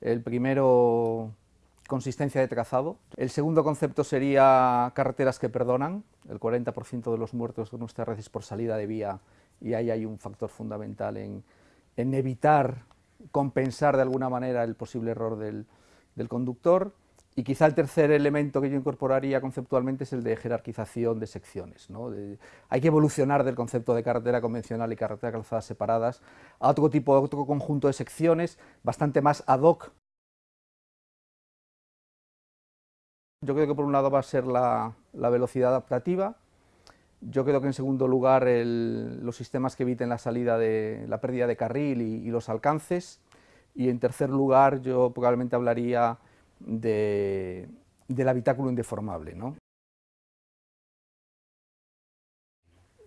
El primero, consistencia de trazado. El segundo concepto sería carreteras que perdonan. El 40% de los muertos de nuestra red es por salida de vía y ahí hay un factor fundamental en, evitar compensar de alguna manera el posible error del, conductor. Y quizá el tercer elemento que yo incorporaría conceptualmente es el de jerarquización de secciones. hay que evolucionar del concepto de carretera convencional y carretera calzada separadas a otro tipo, a otro conjunto de secciones bastante más ad hoc. Yo creo que por un lado va a ser la, velocidad adaptativa, yo creo que en segundo lugar los sistemas que eviten la salida de la pérdida de carril y, los alcances, y en tercer lugar yo probablemente hablaría de, del habitáculo indeformable. ¿no?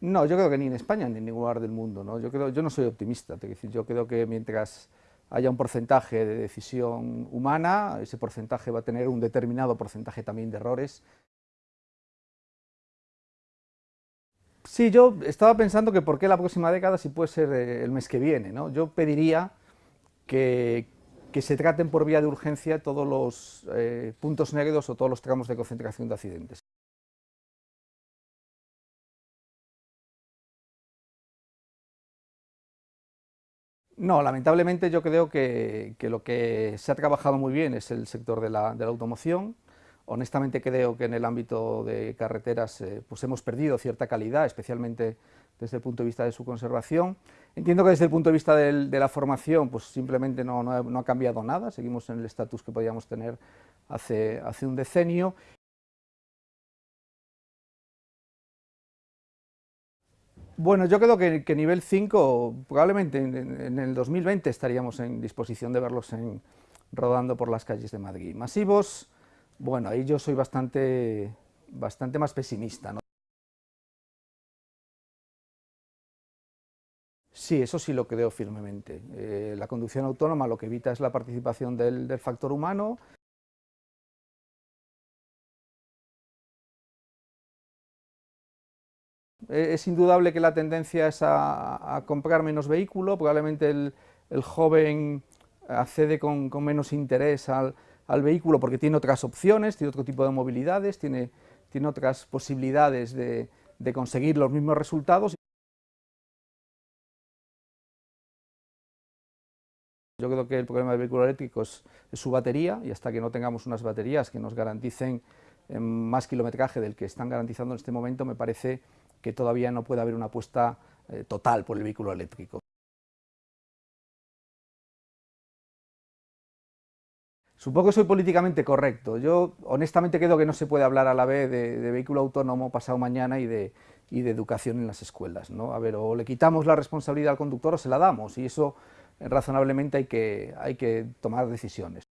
No, yo creo que ni en España ni en ningún lugar del mundo. ¿no? Yo, creo, yo no soy optimista, yo creo que mientras haya un porcentaje de decisión humana, ese porcentaje va a tener un determinado porcentaje también de errores. Sí, yo estaba pensando que por qué la próxima década si puede ser eh, el mes que viene. ¿no? Yo pediría que, se traten por vía de urgencia todos los eh, puntos negros o todos los tramos de concentración de accidentes. No, lamentablemente yo creo que, lo que se ha trabajado muy bien es el sector de la, automoción. Honestamente creo que en el ámbito de carreteras eh, pues hemos perdido cierta calidad, especialmente desde el punto de vista de su conservación. Entiendo que desde el punto de vista de la formación pues simplemente no, ha, cambiado nada, seguimos en el estatus que podíamos tener hace, un decenio Bueno, yo creo que, nivel 5, probablemente en, el 2020 estaríamos en disposición de verlos rodando por las calles de Madrid. Masivos, bueno, ahí yo soy bastante, bastante más pesimista. Sí, eso sí lo creo firmemente. Eh, la conducción autónoma lo que evita es la participación del factor humano, Eh, es indudable que la tendencia es a, comprar menos vehículo, probablemente el, joven accede con, menos interés al, vehículo porque tiene otras opciones, tiene otro tipo de movilidades, tiene, tiene otras posibilidades de, conseguir los mismos resultados. Yo creo que el problema del vehículo eléctrico es, su batería y hasta que no tengamos unas baterías que nos garanticen eh, más kilometraje del que están garantizando en este momento, me parece que todavía no puede haber una apuesta eh, total por el vehículo eléctrico. Supongo que soy políticamente correcto. Yo honestamente creo que no se puede hablar a la vez de, vehículo autónomo pasado mañana y de, y de, educación en las escuelas. ¿no? A ver, o le quitamos la responsabilidad al conductor o se la damos, y eso razonablemente hay que, hay que tomar decisiones.